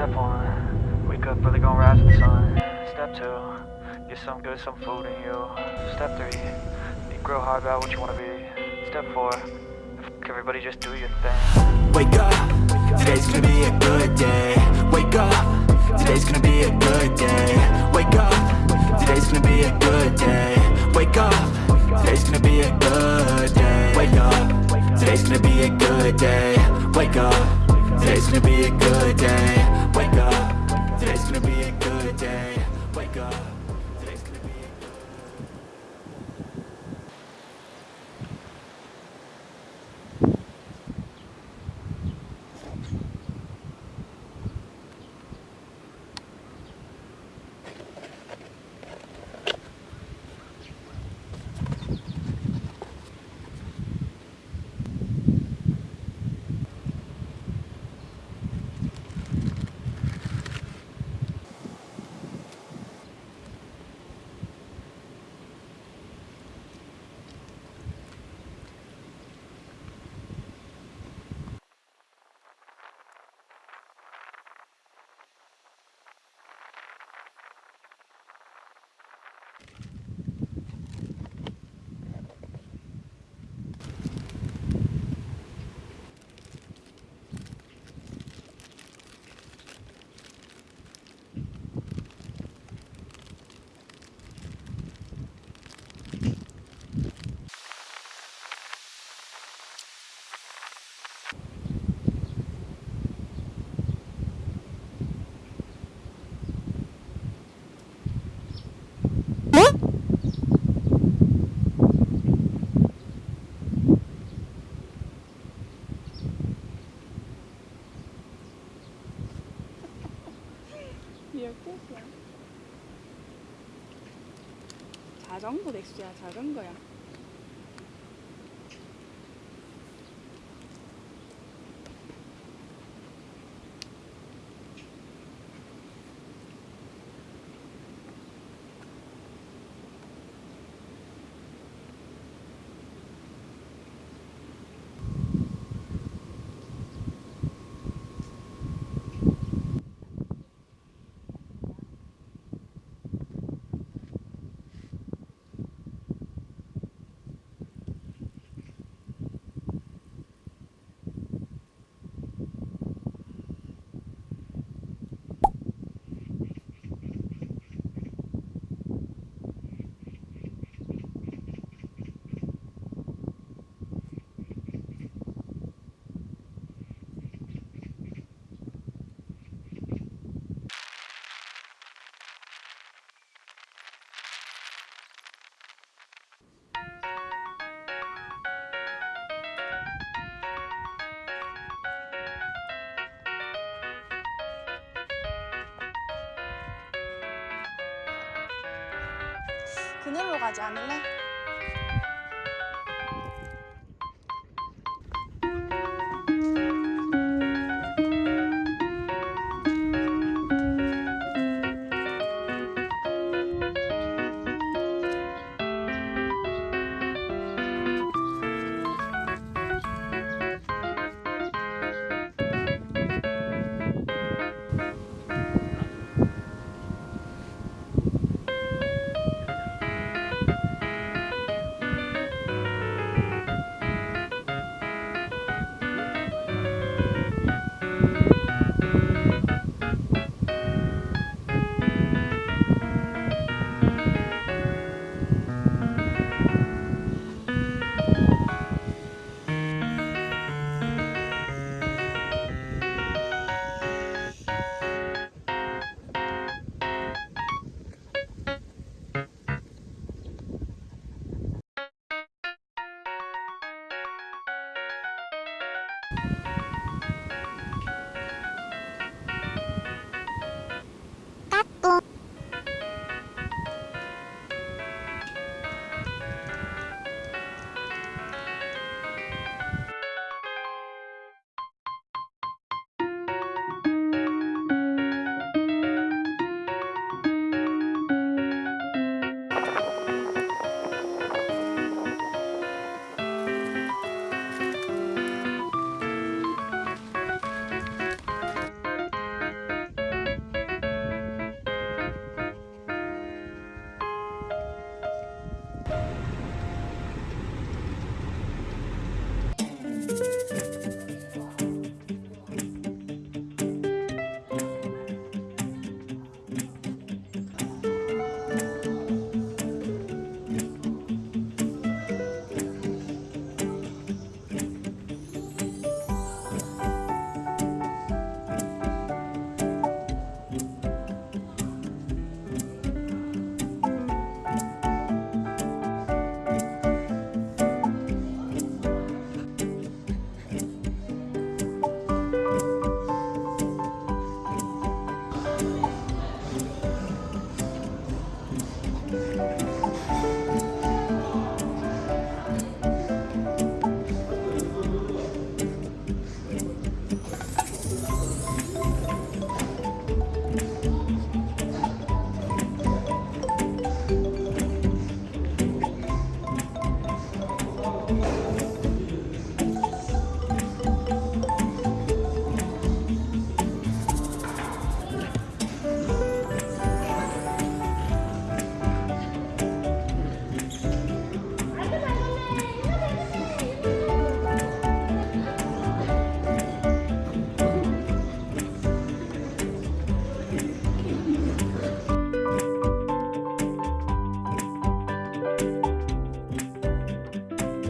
Step one, wake up early, gonna rise with the sun. Step two, get some good, some food in you. Step three, think real hard about what you wanna be. Step four, everybody just do your thing. Wake up, today's gonna be a good day Wake up, today's gonna be a good day Wake up, today's gonna be a good day Wake up, today's gonna be a good day Wake up, today's gonna be a good day Wake up, today's gonna be a good day. Wake up, today's gonna be a good day. Wake up, 자전거 넥스야 자전거야. 그늘로 가지 않을래?